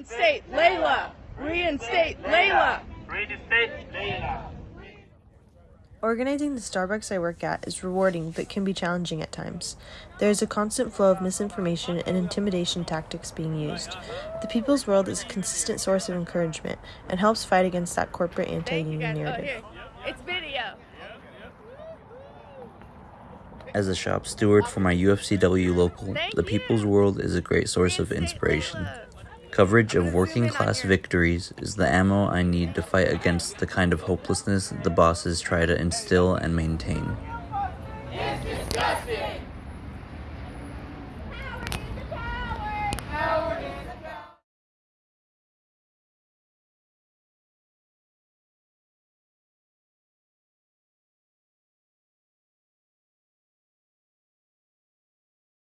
Reinstate Layla! Reinstate Layla! Reinstate Layla! Organizing the Starbucks I work at is rewarding but can be challenging at times. There is a constant flow of misinformation and intimidation tactics being used. The People's World is a consistent source of encouragement and helps fight against that corporate anti union oh, narrative. It's video. As a shop steward for my UFCW local, the People's World is a great source of inspiration. Coverage of working class victories is the ammo I need to fight against the kind of hopelessness the bosses try to instill and maintain.